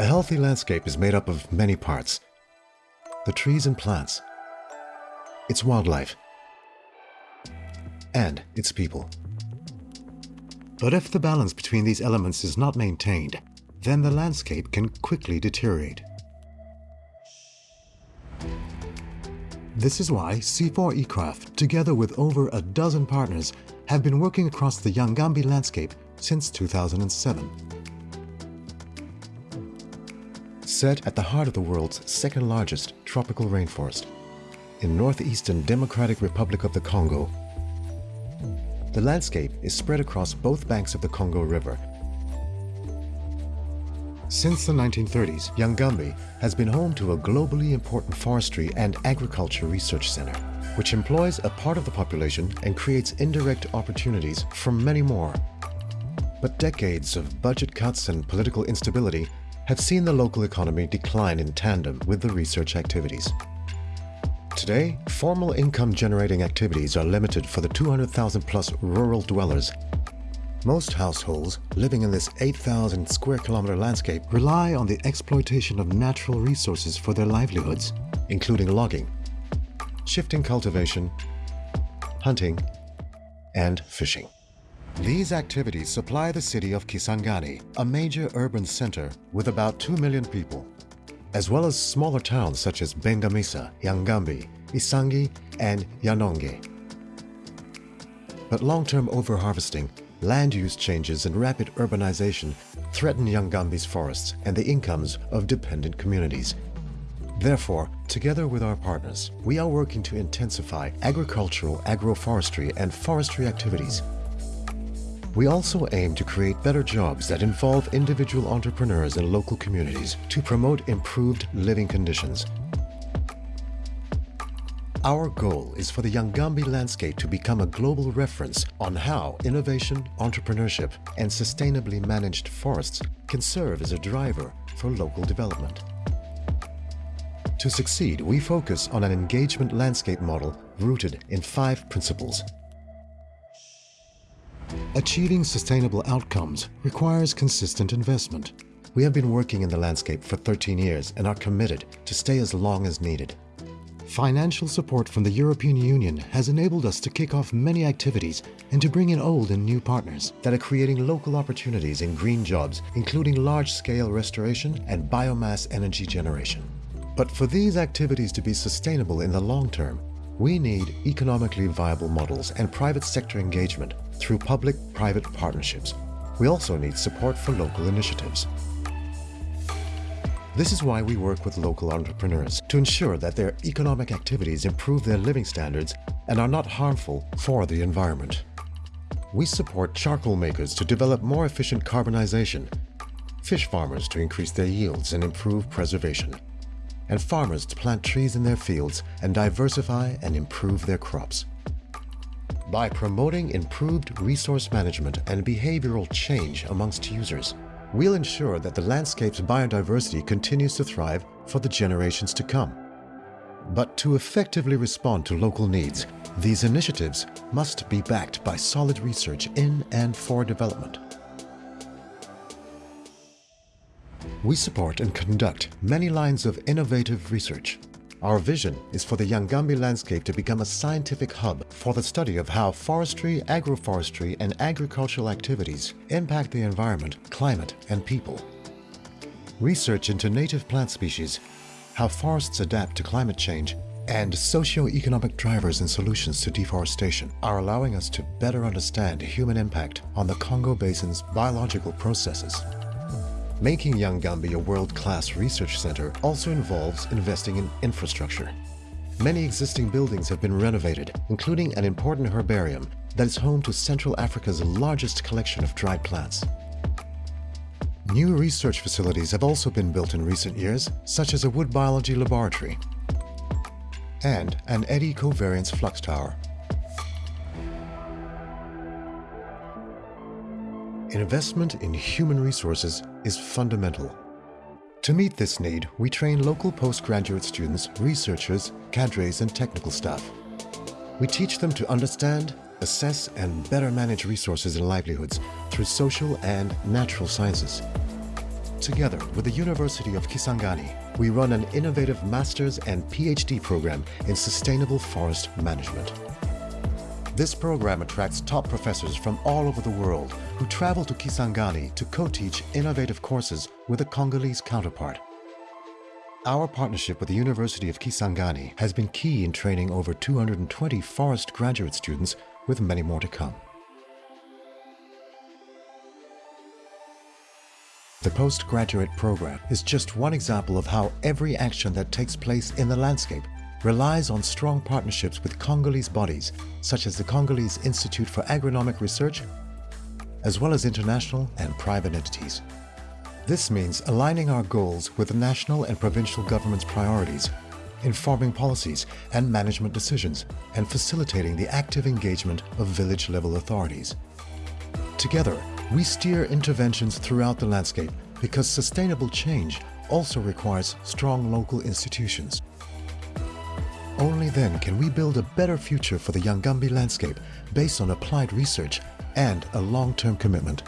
A healthy landscape is made up of many parts. The trees and plants, its wildlife, and its people. But if the balance between these elements is not maintained, then the landscape can quickly deteriorate. This is why CIFOR-ICRAF, together with over a dozen partners, have been working across the Yangambi landscape since 2007. Set at the heart of the world's second largest tropical rainforest, in northeastern Democratic Republic of the Congo, the landscape is spread across both banks of the Congo River. Since the 1930s, Yangambi has been home to a globally important forestry and agriculture research center, which employs a part of the population and creates indirect opportunities for many more. But decades of budget cuts and political instability have seen the local economy decline in tandem with the research activities. Today, formal income-generating activities are limited for the 200,000 plus rural dwellers. Most households living in this 8,000 square kilometer landscape rely on the exploitation of natural resources for their livelihoods, including logging, shifting cultivation, hunting, and fishing. These activities supply the city of Kisangani, a major urban center with about 2 million people as well as smaller towns such as Bengamisa, Yangambi, Isangi, and Yanonge. But long-term overharvesting, land use changes, and rapid urbanization threaten Yangambi's forests and the incomes of dependent communities. Therefore, together with our partners, we are working to intensify agricultural, agroforestry, and forestry activities we also aim to create better jobs that involve individual entrepreneurs and local communities to promote improved living conditions. Our goal is for the Yangambi landscape to become a global reference on how innovation, entrepreneurship, and sustainably managed forests can serve as a driver for local development. To succeed, we focus on an engagement landscape model rooted in five principles Achieving sustainable outcomes requires consistent investment. We have been working in the landscape for 13 years and are committed to stay as long as needed. Financial support from the European Union has enabled us to kick off many activities and to bring in old and new partners that are creating local opportunities in green jobs, including large-scale restoration and biomass energy generation. But for these activities to be sustainable in the long term, we need economically viable models and private sector engagement through public-private partnerships. We also need support for local initiatives. This is why we work with local entrepreneurs to ensure that their economic activities improve their living standards and are not harmful for the environment. We support charcoal makers to develop more efficient carbonization, fish farmers to increase their yields and improve preservation, and farmers to plant trees in their fields and diversify and improve their crops. By promoting improved resource management and behavioral change amongst users, we'll ensure that the landscape's biodiversity continues to thrive for the generations to come. But to effectively respond to local needs, these initiatives must be backed by solid research in and for development. We support and conduct many lines of innovative research our vision is for the Yangambi landscape to become a scientific hub for the study of how forestry, agroforestry, and agricultural activities impact the environment, climate, and people. Research into native plant species, how forests adapt to climate change, and socio-economic drivers and solutions to deforestation are allowing us to better understand human impact on the Congo Basin's biological processes. Making Yangambi a world-class research center also involves investing in infrastructure. Many existing buildings have been renovated, including an important herbarium that is home to Central Africa's largest collection of dried plants. New research facilities have also been built in recent years, such as a wood biology laboratory and an eddy covariance flux tower. Investment in human resources is fundamental. To meet this need, we train local postgraduate students, researchers, cadres, and technical staff. We teach them to understand, assess, and better manage resources and livelihoods through social and natural sciences. Together with the University of Kisangani, we run an innovative master's and PhD program in sustainable forest management. This program attracts top professors from all over the world who travel to Kisangani to co-teach innovative courses with a Congolese counterpart. Our partnership with the University of Kisangani has been key in training over 220 forest graduate students with many more to come. The postgraduate program is just one example of how every action that takes place in the landscape relies on strong partnerships with Congolese bodies such as the Congolese Institute for Agronomic Research, as well as international and private entities. This means aligning our goals with the national and provincial government's priorities, informing policies and management decisions, and facilitating the active engagement of village-level authorities. Together, we steer interventions throughout the landscape because sustainable change also requires strong local institutions. Only then can we build a better future for the Yangambi landscape based on applied research and a long-term commitment